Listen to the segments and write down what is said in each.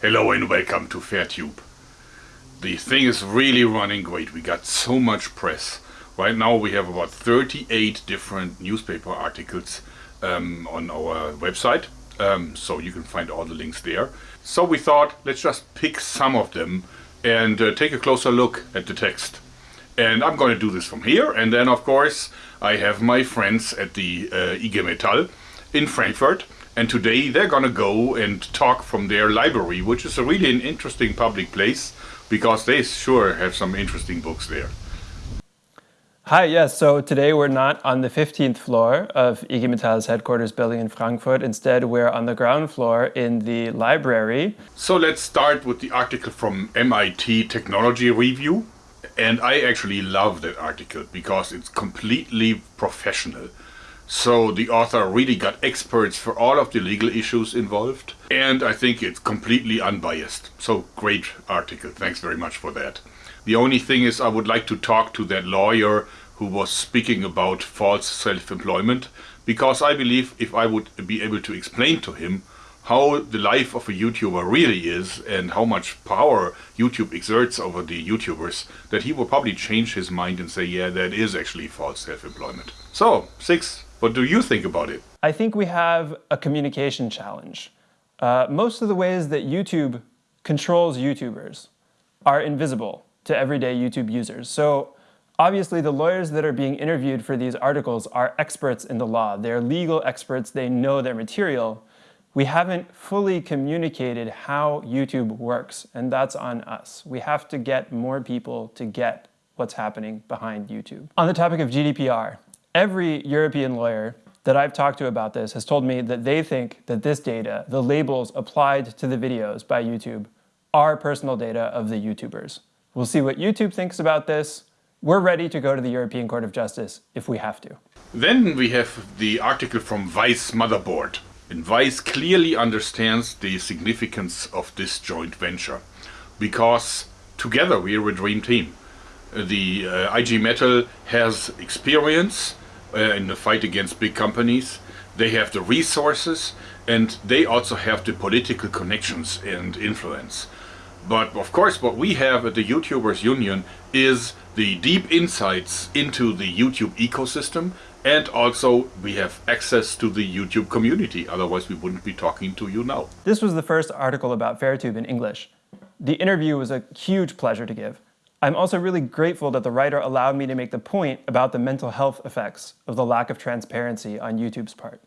Hello and welcome to FairTube. The thing is really running great. We got so much press. Right now we have about 38 different newspaper articles um, on our website. Um, so you can find all the links there. So we thought let's just pick some of them and uh, take a closer look at the text. And I'm going to do this from here. And then of course I have my friends at the uh, IG Metall in Frankfurt and today they're gonna go and talk from their library, which is a really an interesting public place because they sure have some interesting books there. Hi, yes, so today we're not on the 15th floor of IG Metall's headquarters building in Frankfurt. Instead, we're on the ground floor in the library. So let's start with the article from MIT Technology Review. And I actually love that article because it's completely professional. So the author really got experts for all of the legal issues involved. And I think it's completely unbiased. So great article. Thanks very much for that. The only thing is I would like to talk to that lawyer who was speaking about false self-employment because I believe if I would be able to explain to him how the life of a YouTuber really is and how much power YouTube exerts over the YouTubers, that he will probably change his mind and say, yeah, that is actually false self-employment. So, Six what do you think about it? I think we have a communication challenge. Uh, most of the ways that YouTube controls YouTubers are invisible to everyday YouTube users. So obviously the lawyers that are being interviewed for these articles are experts in the law. They're legal experts, they know their material. We haven't fully communicated how YouTube works, and that's on us. We have to get more people to get what's happening behind YouTube. On the topic of GDPR, Every European lawyer that I've talked to about this has told me that they think that this data, the labels applied to the videos by YouTube, are personal data of the YouTubers. We'll see what YouTube thinks about this. We're ready to go to the European Court of Justice if we have to. Then we have the article from Vice Motherboard. And Vice clearly understands the significance of this joint venture because together we are a dream team. The uh, IG Metall has experience uh, in the fight against big companies. They have the resources and they also have the political connections and influence. But of course what we have at the YouTubers Union is the deep insights into the YouTube ecosystem and also we have access to the YouTube community, otherwise we wouldn't be talking to you now. This was the first article about FairTube in English. The interview was a huge pleasure to give. I'm also really grateful that the writer allowed me to make the point about the mental health effects of the lack of transparency on YouTube's part.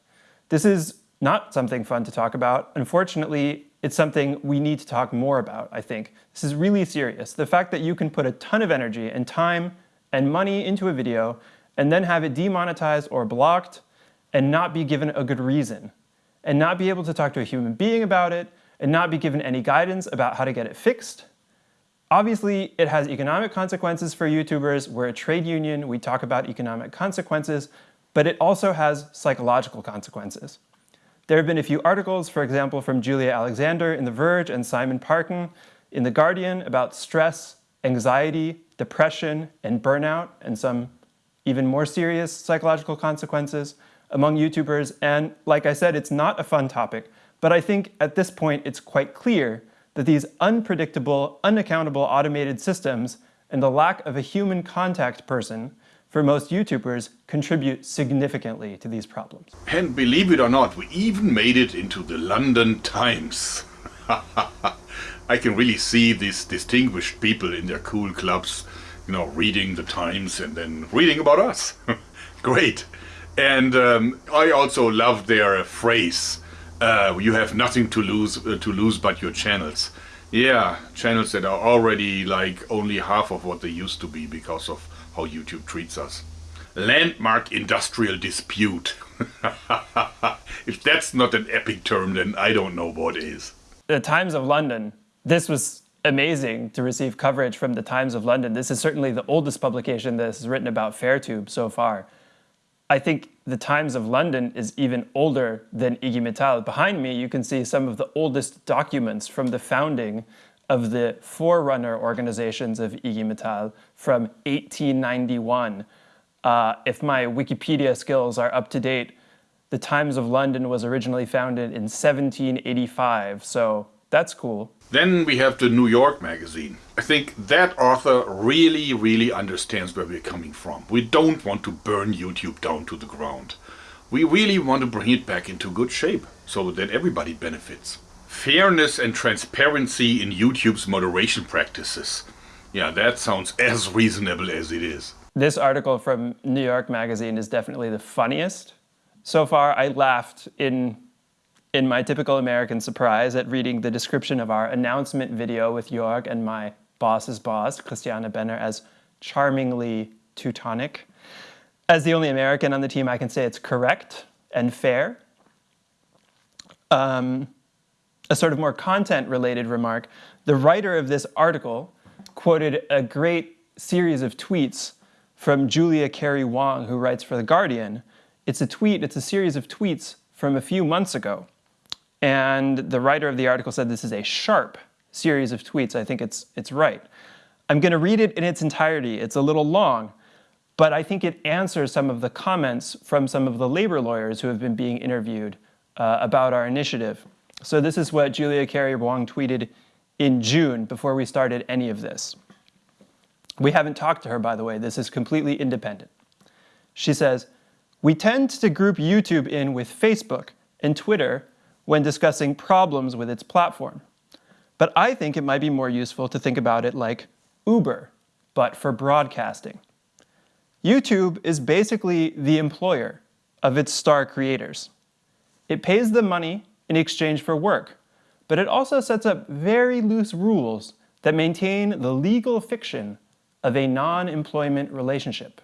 This is not something fun to talk about. Unfortunately, it's something we need to talk more about, I think. This is really serious. The fact that you can put a ton of energy and time and money into a video and then have it demonetized or blocked and not be given a good reason and not be able to talk to a human being about it and not be given any guidance about how to get it fixed Obviously, it has economic consequences for YouTubers. We're a trade union, we talk about economic consequences, but it also has psychological consequences. There have been a few articles, for example, from Julia Alexander in The Verge and Simon Parkin in The Guardian about stress, anxiety, depression, and burnout, and some even more serious psychological consequences among YouTubers. And like I said, it's not a fun topic, but I think at this point it's quite clear that these unpredictable, unaccountable automated systems and the lack of a human contact person for most YouTubers contribute significantly to these problems. And believe it or not, we even made it into the London Times. I can really see these distinguished people in their cool clubs, you know, reading the Times and then reading about us. Great. And um, I also love their phrase, uh, you have nothing to lose uh, to lose but your channels. Yeah, channels that are already like only half of what they used to be because of how YouTube treats us. Landmark industrial dispute. if that's not an epic term, then I don't know what is. The Times of London. This was amazing to receive coverage from the Times of London. This is certainly the oldest publication that has written about FairTube so far. I think the Times of London is even older than IG Metall. Behind me, you can see some of the oldest documents from the founding of the forerunner organizations of IG Metall from 1891. Uh, if my Wikipedia skills are up to date, the Times of London was originally founded in 1785, so That's cool. Then we have the New York magazine. I think that author really, really understands where we're coming from. We don't want to burn YouTube down to the ground. We really want to bring it back into good shape so that everybody benefits. Fairness and transparency in YouTube's moderation practices. Yeah, that sounds as reasonable as it is. This article from New York Magazine is definitely the funniest. So far, I laughed in in my typical American surprise at reading the description of our announcement video with Jörg and my boss's boss, Christiane Benner, as charmingly Teutonic. As the only American on the team, I can say it's correct and fair. Um, a sort of more content-related remark, the writer of this article quoted a great series of tweets from Julia Carrie Wong, who writes for The Guardian. It's a tweet, it's a series of tweets from a few months ago. And the writer of the article said this is a sharp series of tweets. I think it's, it's right. I'm going to read it in its entirety. It's a little long, but I think it answers some of the comments from some of the labor lawyers who have been being interviewed uh, about our initiative. So this is what Julia Carrie Wong tweeted in June before we started any of this. We haven't talked to her, by the way. This is completely independent. She says, we tend to group YouTube in with Facebook and Twitter when discussing problems with its platform. But I think it might be more useful to think about it like Uber, but for broadcasting. YouTube is basically the employer of its star creators. It pays them money in exchange for work, but it also sets up very loose rules that maintain the legal fiction of a non-employment relationship.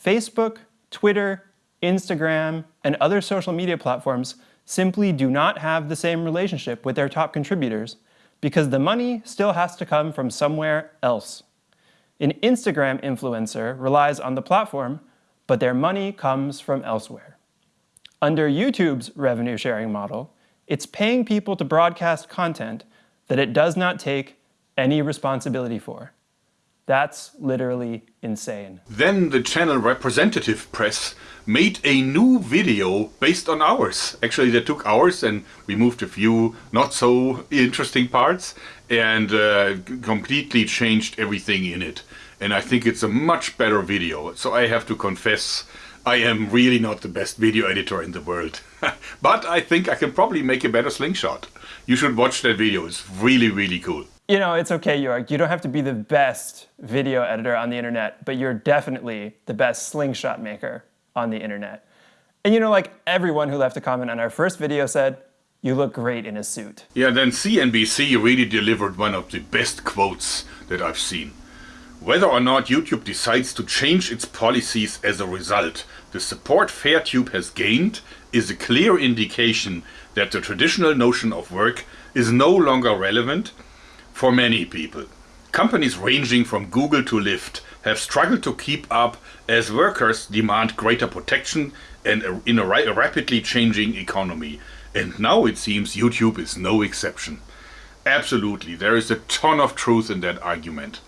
Facebook, Twitter, Instagram, and other social media platforms simply do not have the same relationship with their top contributors because the money still has to come from somewhere else. An Instagram influencer relies on the platform, but their money comes from elsewhere. Under YouTube's revenue sharing model, it's paying people to broadcast content that it does not take any responsibility for. That's literally insane. Then the channel representative press made a new video based on ours. Actually, they took ours and removed a few not so interesting parts and uh, completely changed everything in it. And I think it's a much better video. So I have to confess, I am really not the best video editor in the world. but I think I can probably make a better slingshot. You should watch that video, it's really, really cool you know, it's okay, Jörg. You don't have to be the best video editor on the internet, but you're definitely the best slingshot maker on the internet. And you know, like everyone who left a comment on our first video said, you look great in a suit. Yeah, then CNBC really delivered one of the best quotes that I've seen. Whether or not YouTube decides to change its policies as a result, the support Fairtube has gained is a clear indication that the traditional notion of work is no longer relevant for many people. Companies ranging from Google to Lyft have struggled to keep up as workers demand greater protection and in a rapidly changing economy. And now it seems YouTube is no exception. Absolutely, there is a ton of truth in that argument.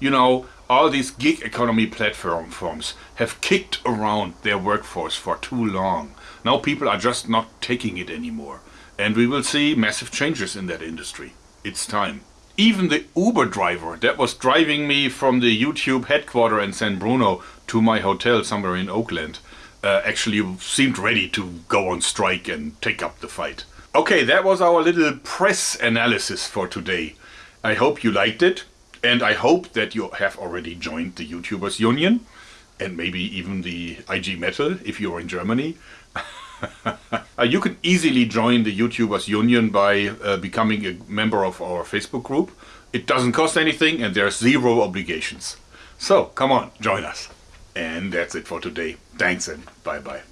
You know, all these gig economy platforms have kicked around their workforce for too long. Now people are just not taking it anymore. And we will see massive changes in that industry. It's time. Even the Uber driver that was driving me from the YouTube headquarters in San Bruno to my hotel somewhere in Oakland uh, actually seemed ready to go on strike and take up the fight. Okay, that was our little press analysis for today. I hope you liked it and I hope that you have already joined the YouTubers Union and maybe even the IG Metall if you're in Germany. uh, you can easily join the YouTubers Union by uh, becoming a member of our Facebook group. It doesn't cost anything and there's zero obligations. So come on, join us. And that's it for today. Thanks and bye bye.